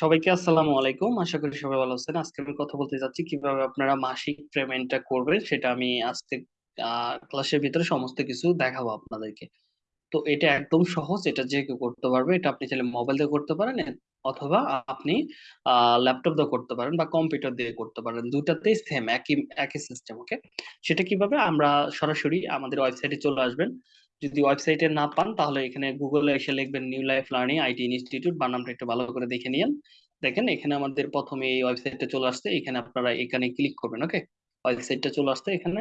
সবাইকে আসসালামু আলাইকুম। আশা করি সবাই ভালো আছেন। আজকে আমি কথা বলতে যাচ্ছি কীভাবে আপনারা মাসিক পেমেন্টটা করবেন সেটা আমি আজকে ক্লাসের ভিতরে সমস্ত কিছু দেখাবো আপনাদেরকে। তো এটা একদম সহজ, এটা যে কেউ করতে পারবে, এটা আপনি চাইলে মোবাইল দিয়ে করতে পারেন অথবা আপনি ল্যাপটপ দিয়ে করতে পারেন বা কম্পিউটার দিয়ে করতে পারেন। দুটাতেই সেম একই একই সিস্টেম ওকে সেটা কীভাবে? আমরা সরাসরি আমাদের ওয়েবসাইটে চলে আসবেন। যদি ওয়েবসাইটে না পান, তাহলে এখানে গুগলে এসে লিখবেন new life learning IT institute বা নামটা একটু ভালো করে দেখে নিন দেখেন, এখানে আমাদের প্রথমে এই ওয়েবসাইটটা চলে আসছে, এখানে আপনারা এখানে ক্লিক করবেন ওকে ওয়েবসাইটটা চলে আসছে এখানে।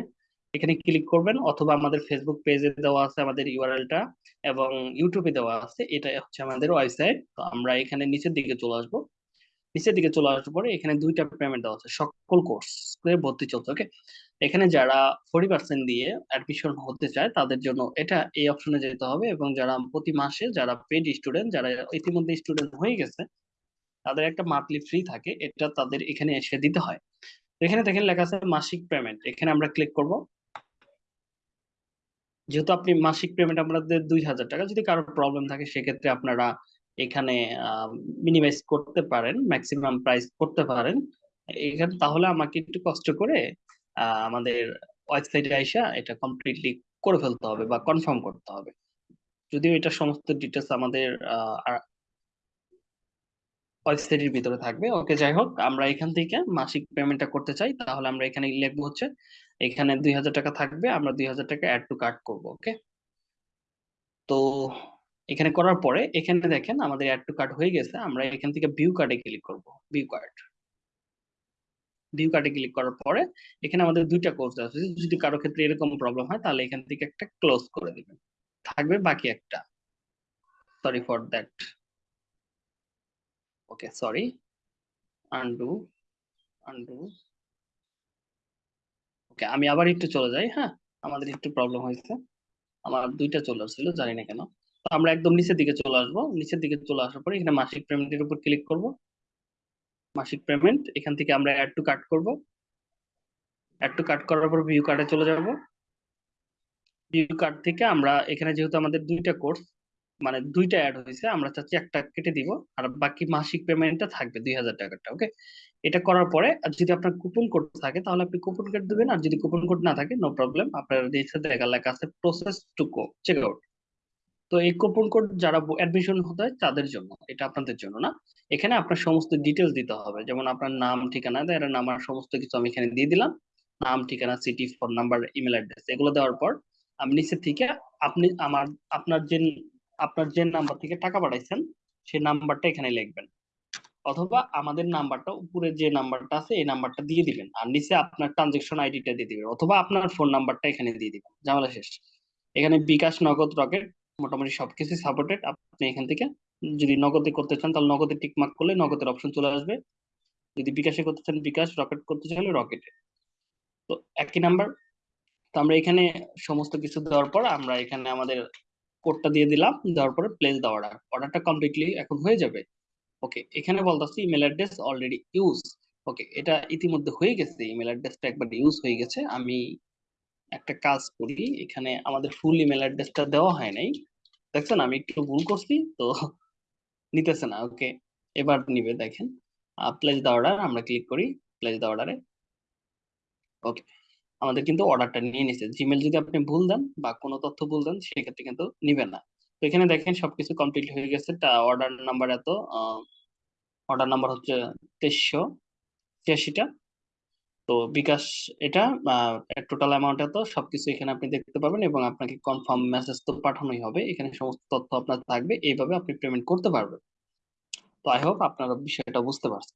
এখানে ক্লিক করবেন, অথবা আমাদের ফেসবুক পেজে দেওয়া আছে আমাদের ইউআরএলটা এবং ইউটিউবে দেওয়া আছে, এটা হচ্ছে আমাদের ওয়েবসাইট তো আমরা এখানে নিচের দিকে চলে আসব। নিচের দিকে চলে আসার পরে এখানে দুইটা পেমেন্ট দেওয়া আছে। সকল কোর্স ভর্তি চলছে ওকে এখানে যারা ফোর্টি পার্সেন্ট দিয়ে অ্যাডমিশন হতে চায়, তাদের জন্য এটা এই অপশনে যেতে হবে এবং যারা প্রতি মাসে যারা পেড স্টুডেন্ট যারা ইতিমধ্যে স্টুডেন্ট হয়ে গেছে, তাদের একটা মান্থলি ফ্রি থাকে, এটা তাদের এখানে এসে দিতে হয়। এখানে দেখেন লেখা আছে মাসিক পেমেন্ট এখানে আমরা ক্লিক করব। যেহেতু আপনি মাসিক পেমেন্ট আপনাদের দুই হাজার টাকা, যদি কারোর প্রবলেম থাকে, সেক্ষেত্রে আপনারা এখানে মিনিমাইজ করতে পারেন ম্যাক্সিমাম প্রাইস করতে পারেন। এখানে তাহলে আমাকে একটু কষ্ট করে আমাদের ওয়েবসাইটে আইসা এটা কমপ্লিটলি করে ফেলতে হবে বা কনফার্ম করতে হবে। যদিও এটা সমস্ত ডিটেলস আমাদের ওয়েবসাইটের ভিতরে থাকবে। ওকে, যাই হোক, আমরা এখান থেকে মাসিক পেমেন্টটা করতে চাই, তাহলে আমরা এখানে লিখব হচ্ছে, এখানে দুই হাজার টাকা থাকবে, আমরা দুই হাজার টাকা অ্যাড টু কার্ড করব, ওকে? তো এখানে করার পরে এখানে দেখেন আমাদের অ্যাড টু কার্ড হয়ে গেছে, আমরা এখান থেকে ভিউ কার্ডে ক্লিক করব ভিউ কার্ড ভিউ কার্ডে ক্লিক করার পরে এখানে আমাদের দুইটা কোর্স আছে, যদি কারও ক্ষেত্রে এরকম প্রবলেম হয় তাহলে এখান থেকে একটা ক্লোজ করে দিবেন। থাকবে বাকি একটা। Sorry for that okay sorry undo undo okay আমি আবার একটু চলে যাই হ্যাঁ? আমাদের একটু প্রবলেম হয়েছে। আমার দুইটা চলে আসছিল, জানি না কেন। আমরা একদম নিচের দিকে চলে আসব। নিচের দিকে চলে আসার পরে এখানে মাসিক পেমেন্টের উপর ক্লিক করব। মাসিক পেমেন্ট এখান থেকে আমরা অ্যাড টু কাট করব। অ্যাড টু কাট করার পর ভিউ কার্ডে চলে যাব। ভিউ কার্ড থেকে আমরা এখানে যেহেতু আমাদের দুইটা কোর্স মানে দুইটা অ্যাড হয়েছে, আমরা চাচ্ছি একটা কেটে দিব, আর বাকি মাসিক পেমেন্টটা থাকবে দুই হাজার টাকাটা ওকে এটা করার পরে, আর যদি আপনার কুপন কোড থাকে, তাহলে আপনি কুপন কোড দেবেন, আর যদি কুপন কোড না থাকে নো প্রবলেম আপনার নিচে দেখা লেখা আছে প্রসেস টু কো চেক আউট তো এই কুপন কোড যারা অ্যাডমিশন হতে হয় তাদের জন্য, এটা আপনাদের জন্য না। এখানে আপনার সমস্ত ডিটেলস দিতে হবে। যেমন আপনার নাম, ঠিকানা এর নাম আর সমস্ত কিছু আমি এখানে দিয়ে দিলাম। নাম, ঠিকানা city phone number email address এগুলো দেওয়ার পর আমি নিচে থেকে আপনি আমার, আপনার যে আপনার যে নাম্বার থেকে টাকা পাঠাইছেন, সেই নাম্বারটা এখানে লিখবেন। অথবা আমাদের নাম্বারটা উপরে যে নাম্বারটা আছে, এই নাম্বারটা দিয়ে দিবেন। আর নিচে আপনার ট্রানজেকশন আইডিটা দিয়ে দিবেন। অথবা আপনার ফোন নাম্বারটা এখানে দিয়ে দিবেন। ঝামেলা শেষ। এখানে বিকাশ নগদ রকেট মোটামুটি সবকিছু সাপোর্টেড আপনি এখান থেকে যদি নগদে করতে চান, তাহলে নগদে টিকমার্ক করলে নগদের অপশন চলে আসবে। যদি বিকাশে করতে চান, বিকাশ রকেট করতে চাইলে রকেটে তো একই নাম্বার তো আমরা এখানে সমস্ত কিছু দেওয়ার পর আমরা এখানে আমাদের কোডটা দিয়ে দিলাম। দেওয়ার পরে প্লেস দ্য অর্ডার অর্ডারটা কমপ্লিটলি এখন হয়ে যাবে। ওকে এখানে বলতেছি email address already use okay এটা ইতিমধ্যে হয়ে গেছে। ইমেল অ্যাড্রেসটা একবার ইউজ হয়ে গেছে। আমি একটা কাজ করি, এখানে আমাদের ফুল ইমেল অ্যাড্রেসটা দেওয়া হয় নাই। দেখছেন, আমি একটু ভুল করছি, তো নিতেছে না ওকে এবার নিবে, দেখেন। প্লেস দ্য অর্ডার আমরা ক্লিক করি প্লেস দ্য অর্ডারে ওকে আমাদের কিন্তু অর্ডারটা নিয়ে নিছে। জিমেল যদি আপনি ভুল দেন বা কোনো তথ্য ভুল দেন, সেক্ষেত্রে কিন্তু নিবে না। তো এখানে দেখেন, সবকিছু কমপ্লিট হয়ে গেছে। অর্ডার নাম্বার এত অর্ডার নাম্বার হচ্ছে তেইশশো ছিয়াশিটা। তো বিকাশ, এটা টোটাল অ্যামাউন্ট এত সবকিছু এখানে আপনি দেখতে পাবেন এবং আপনাকে কনফার্ম মেসেজ তো পাঠানোই হবে। এখানে সমস্ত তথ্য আপনার থাকবে। এইভাবে আপনি পেমেন্ট করতে পারবেন। তো আই হোপ আপনারা বিষয়টা বুঝতে পারছেন।